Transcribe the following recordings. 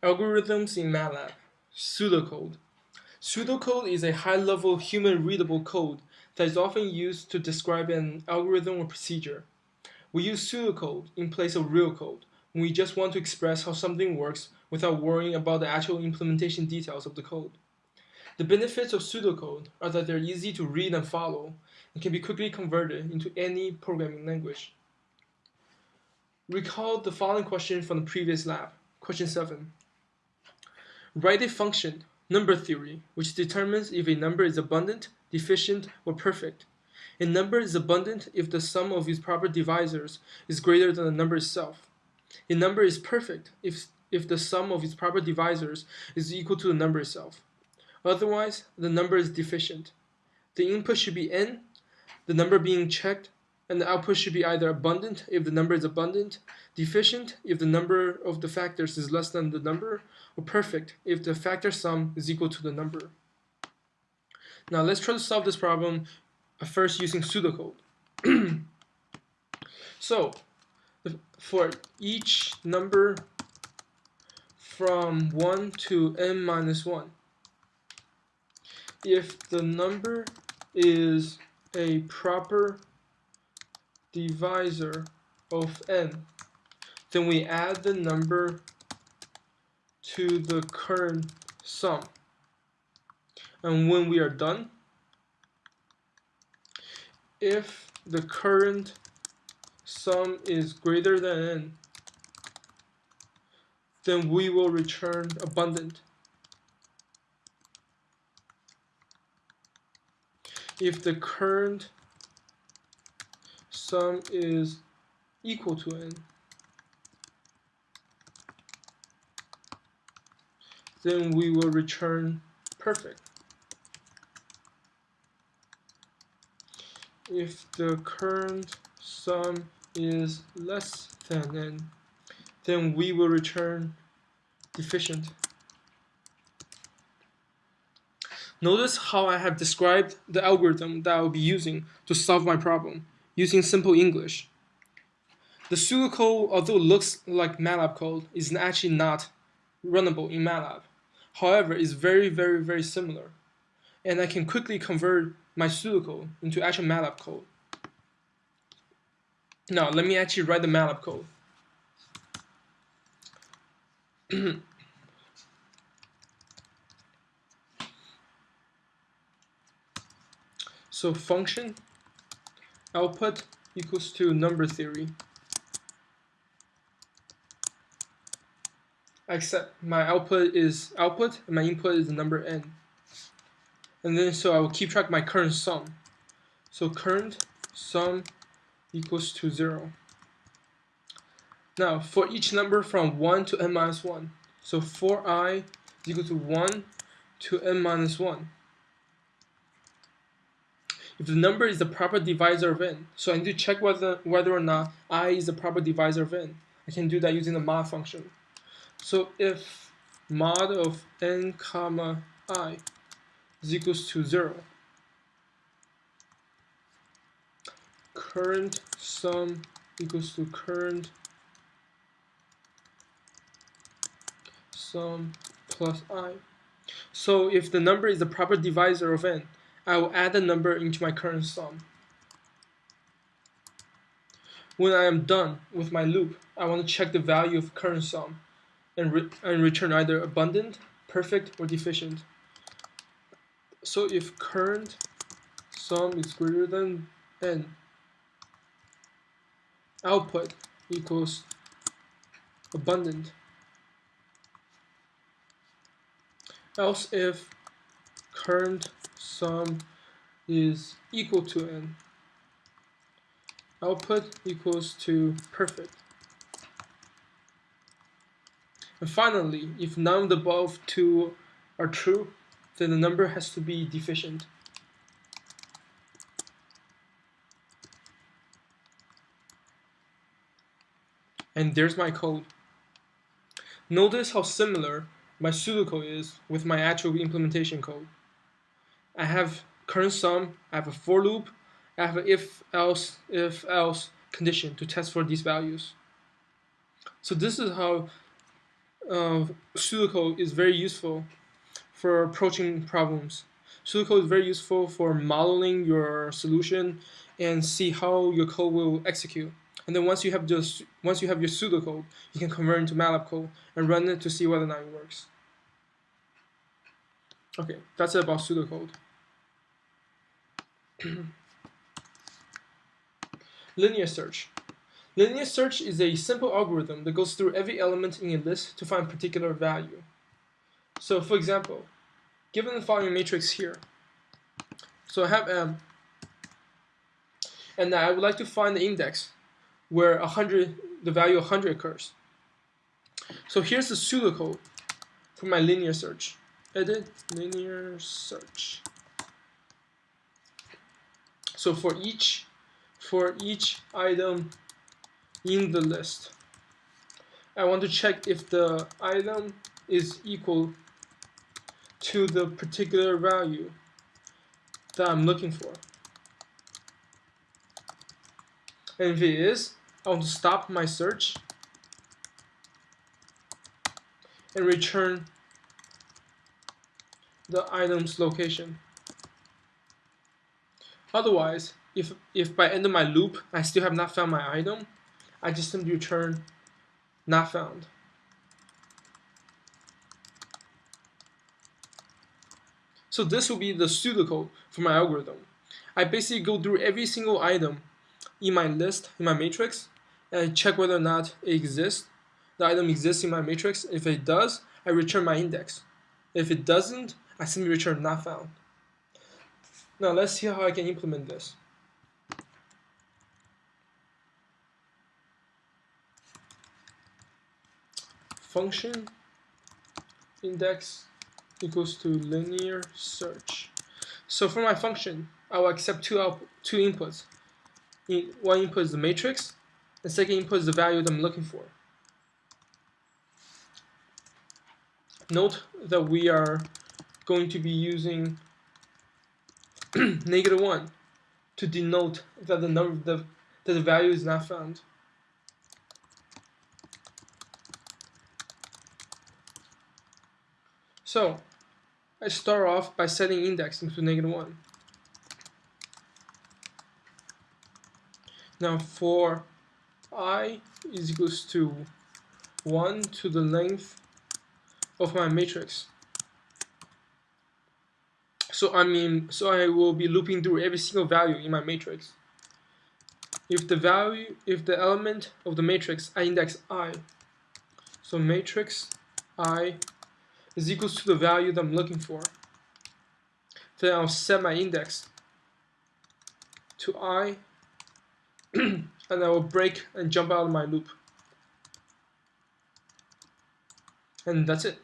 Algorithms in MATLAB. Pseudocode. Pseudocode is a high-level human-readable code that is often used to describe an algorithm or procedure. We use pseudocode in place of real code when we just want to express how something works without worrying about the actual implementation details of the code. The benefits of pseudocode are that they're easy to read and follow and can be quickly converted into any programming language. Recall the following question from the previous lab, question 7. Write a function, number theory, which determines if a number is abundant, deficient, or perfect. A number is abundant if the sum of its proper divisors is greater than the number itself. A number is perfect if, if the sum of its proper divisors is equal to the number itself. Otherwise, the number is deficient. The input should be n, the number being checked and the output should be either abundant if the number is abundant, deficient if the number of the factors is less than the number, or perfect if the factor sum is equal to the number. Now let's try to solve this problem uh, first using pseudocode. so for each number from 1 to n minus 1, if the number is a proper divisor of n, then we add the number to the current sum. And when we are done, if the current sum is greater than n, then we will return abundant. If the current sum is equal to n, then we will return perfect. If the current sum is less than n, then we will return deficient. Notice how I have described the algorithm that I will be using to solve my problem using simple English. The pseudocode, although it looks like MATLAB code, is actually not runnable in MATLAB. However, it's very, very, very similar. And I can quickly convert my pseudocode into actual MATLAB code. Now, let me actually write the MATLAB code. so function output equals to number theory. Except my output is output and my input is the number n. And then so I will keep track my current sum. So current sum equals to 0. Now for each number from 1 to n minus 1, so for i is equal to 1 to n minus 1 if the number is the proper divisor of n. So I need to check whether, whether or not i is the proper divisor of n. I can do that using the mod function. So if mod of n comma i is equals to 0, current sum equals to current sum plus i. So if the number is the proper divisor of n, I will add the number into my current sum. When I am done with my loop, I want to check the value of current sum and, re and return either abundant, perfect, or deficient. So if current sum is greater than n, output equals abundant. Else if current sum is equal to n. Output equals to perfect. And finally, if none of the above two are true, then the number has to be deficient. And there's my code. Notice how similar my pseudocode is with my actual implementation code. I have current sum, I have a for loop, I have an if else if else condition to test for these values. So this is how uh, pseudocode is very useful for approaching problems. Pseudocode is very useful for modeling your solution and see how your code will execute. And then once you have just once you have your pseudocode, you can convert into MATLAB code and run it to see whether or not it works. Okay, that's it about pseudocode. Linear search. Linear search is a simple algorithm that goes through every element in a list to find a particular value. So for example, given the following matrix here, so I have M, and I would like to find the index where 100, the value 100 occurs. So here's the pseudocode for my linear search. Edit linear search. So for each for each item in the list, I want to check if the item is equal to the particular value that I'm looking for. And if it is, I want to stop my search and return the item's location. Otherwise, if, if by end of my loop I still have not found my item, I just simply return not found. So this will be the pseudocode for my algorithm. I basically go through every single item in my list, in my matrix, and check whether or not it exists. The item exists in my matrix. If it does, I return my index. If it doesn't, I simply return not found. Now let's see how I can implement this. Function index equals to linear search. So for my function, I will accept two output, two inputs. In, One input is the matrix, the second input is the value that I'm looking for. Note that we are going to be using negative 1 to denote that the number the, that the value is not found. So I start off by setting index into negative 1. Now for i is equals to 1 to the length of my matrix. So I mean, so I will be looping through every single value in my matrix. If the value, if the element of the matrix I index i, so matrix i is equals to the value that I'm looking for, then I'll set my index to i, and I will break and jump out of my loop. And that's it.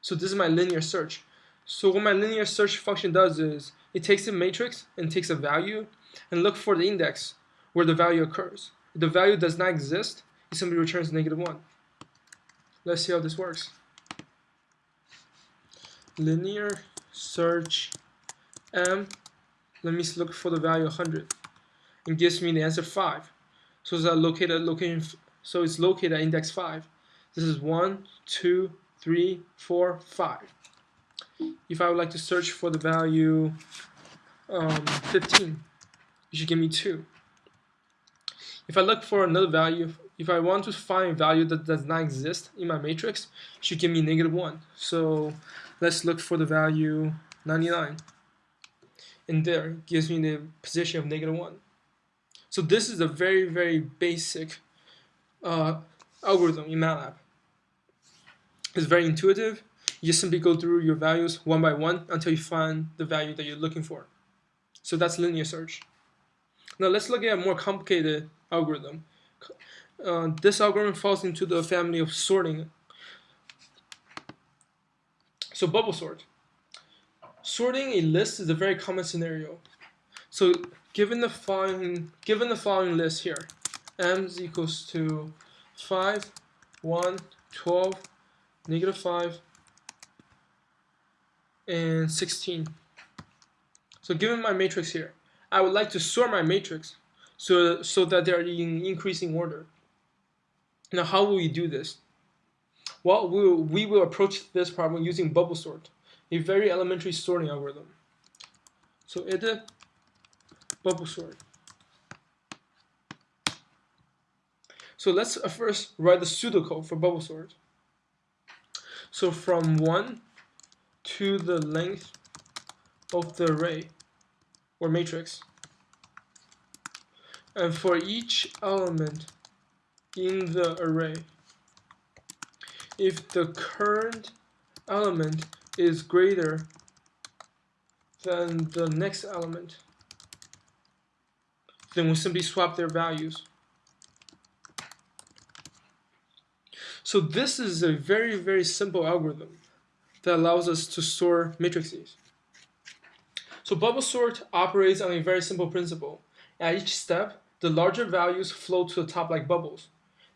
So this is my linear search. So what my linear search function does is it takes a matrix and takes a value and look for the index where the value occurs. If the value does not exist, it simply returns negative 1. Let's see how this works. Linear search m, let me look for the value 100. and gives me the answer 5. So it's located location, so it's located at index 5. This is 1, 2, 3, 4, 5 if I would like to search for the value um, 15, it should give me 2. If I look for another value, if I want to find a value that does not exist in my matrix, it should give me negative 1. So let's look for the value 99. And there gives me the position of negative 1. So this is a very, very basic uh, algorithm in MATLAB. It's very intuitive you simply go through your values one by one until you find the value that you're looking for. So that's linear search. Now let's look at a more complicated algorithm. Uh, this algorithm falls into the family of sorting. So bubble sort. Sorting a list is a very common scenario. So given the following, given the following list here, m is equals to 5, 1, 12, negative 5, and 16. So given my matrix here, I would like to sort my matrix so, so that they're in increasing order. Now how will we do this? Well, we will, we will approach this problem using bubble sort, a very elementary sorting algorithm. So edit bubble sort. So let's uh, first write the pseudocode for bubble sort. So from 1 to the length of the array or matrix. And for each element in the array, if the current element is greater than the next element, then we simply swap their values. So this is a very, very simple algorithm that allows us to store matrices. So bubble sort operates on a very simple principle. At each step, the larger values float to the top like bubbles.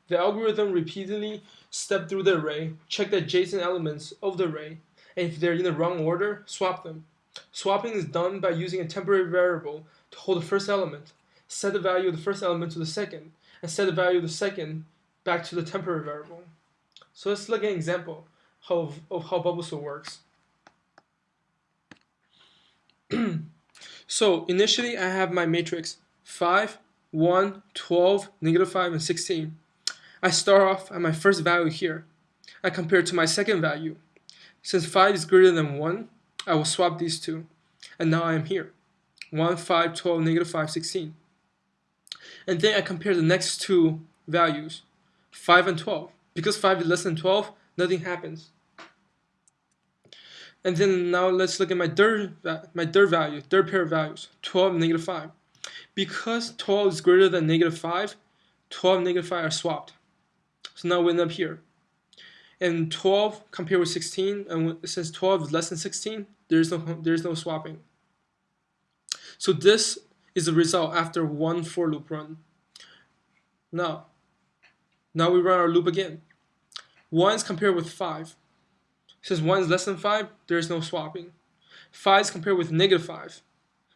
The algorithm repeatedly steps through the array, check the adjacent elements of the array, and if they're in the wrong order, swap them. Swapping is done by using a temporary variable to hold the first element, set the value of the first element to the second, and set the value of the second back to the temporary variable. So let's look at an example of, of how bubble sort works. so initially I have my matrix 5, 1, 12, negative 5, and 16. I start off at my first value here. I compare it to my second value. Since 5 is greater than 1, I will swap these two. And now I am here. 1, 5, 12, negative 5, 16. And then I compare the next two values, 5 and 12. Because 5 is less than 12, nothing happens. And then now let's look at my third, my third value, third pair of values, 12 and negative 5. Because 12 is greater than negative 5, 12 and negative 5 are swapped. So now we end up here. And 12 compared with 16, and since 12 is less than 16, there's no, there's no swapping. So this is the result after one for loop run. Now, now we run our loop again. 1 is compared with 5. Since 1 is less than 5, there is no swapping. 5 is compared with negative 5.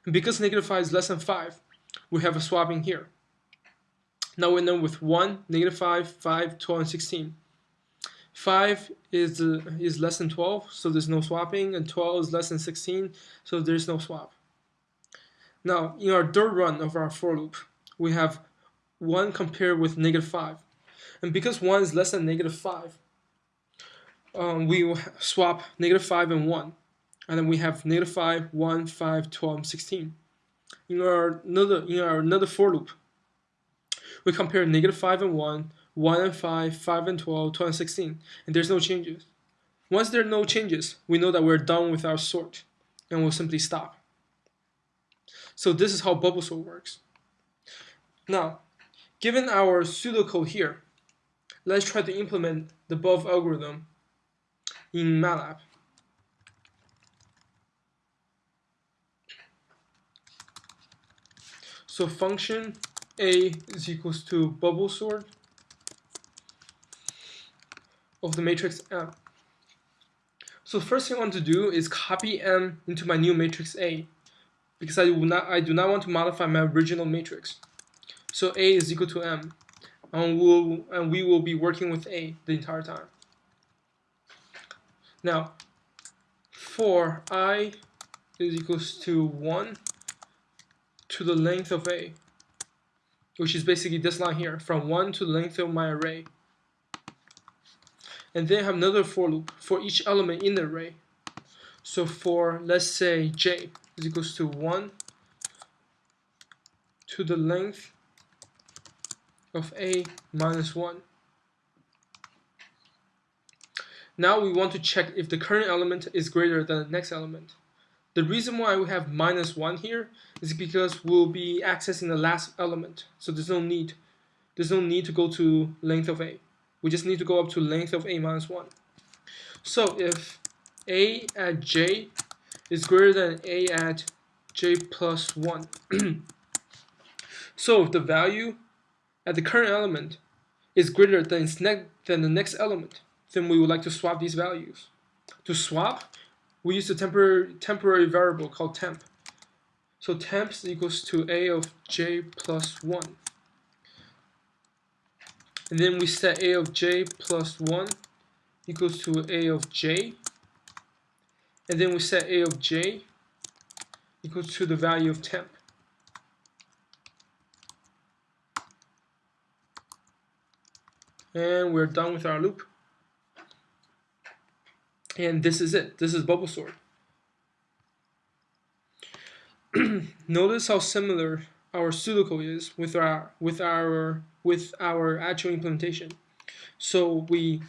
And because negative 5 is less than 5, we have a swapping here. Now we know with 1, negative 5, 5, 12, and 16. 5 is, uh, is less than 12, so there's no swapping, and 12 is less than 16, so there's no swap. Now, in our third run of our for loop, we have 1 compared with negative 5. And because 1 is less than negative 5, um, we swap negative 5 and 1. And then we have negative 5, 1, 5, 12, 16. In our another, in our another for loop, we compare negative 5 and 1, 1 and 5, 5 and 12, 12 and 16, and there's no changes. Once there are no changes, we know that we're done with our sort, and we'll simply stop. So this is how bubble sort works. Now, given our pseudocode here, let's try to implement the above algorithm in MATLAB. So function a is equals to bubble sort of the matrix M. So first thing I want to do is copy M into my new matrix A because I do not I do not want to modify my original matrix. So A is equal to M and we'll and we will be working with A the entire time. Now, for i is equals to 1 to the length of a, which is basically this line here, from 1 to the length of my array. And then I have another for loop for each element in the array. So for, let's say, j is equals to 1 to the length of a minus 1. Now we want to check if the current element is greater than the next element. The reason why we have minus 1 here is because we'll be accessing the last element. So there's no need. There's no need to go to length of a. We just need to go up to length of a minus 1. So if a at j is greater than a at j plus 1. so if the value at the current element is greater than, than the next element, then we would like to swap these values. To swap, we use a temporary, temporary variable called temp. So temp equals to a of j plus 1. And then we set a of j plus 1 equals to a of j, and then we set a of j equals to the value of temp. And we're done with our loop. And this is it. This is bubble sort. Notice how similar our pseudocode is with our with our with our actual implementation. So we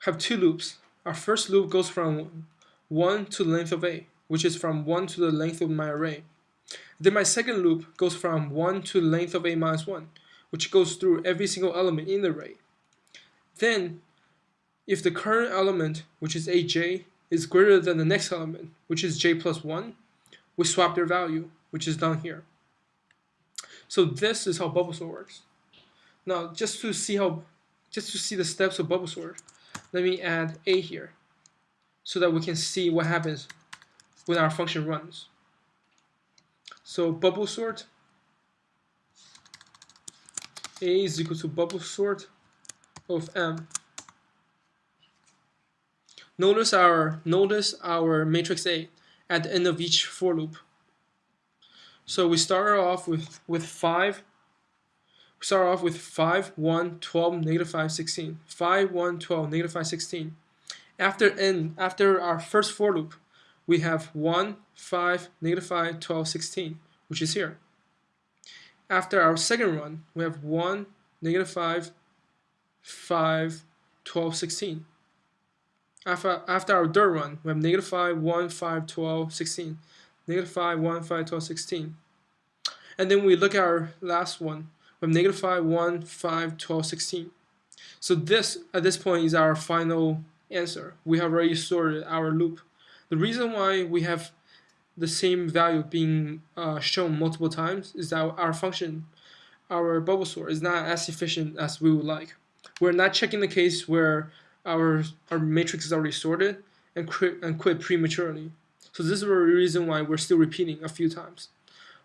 have two loops. Our first loop goes from 1 to the length of a, which is from 1 to the length of my array. Then my second loop goes from 1 to the length of a minus 1, which goes through every single element in the array. Then, if the current element, which is aj, is greater than the next element, which is j plus 1, we swap their value, which is down here. So this is how bubble sort works. Now, just to see how, just to see the steps of bubble sort, let me add a here, so that we can see what happens when our function runs. So bubble sort, a is equal to bubble sort of m. Notice our notice our matrix A at the end of each for loop. So we start off with with 5 we start off with 5, 1, 12, negative 5, 16. 5, 1, 12, negative 5, 16. After n, after our first for loop, we have 1, 5, negative 5, 12, 16, which is here. After our second run, we have 1, negative 5, 5, 12, 16. After, after our third run, we have negative 5, 1, 5, 12, 16. Negative 5, 1, 5, 12, 16. And then we look at our last one. We have negative 5, 1, 5, 12, 16. So this, at this point, is our final answer. We have already sorted our loop. The reason why we have the same value being uh, shown multiple times is that our function, our bubble sort, is not as efficient as we would like. We're not checking the case where our, our matrix is already sorted and quit, and quit prematurely. So this is the reason why we're still repeating a few times.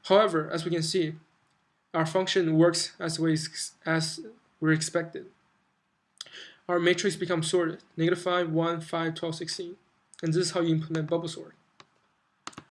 However, as we can see, our function works as we as we expected. Our matrix becomes sorted, negative 5, 1, 5, 12, 16. And this is how you implement bubble sort.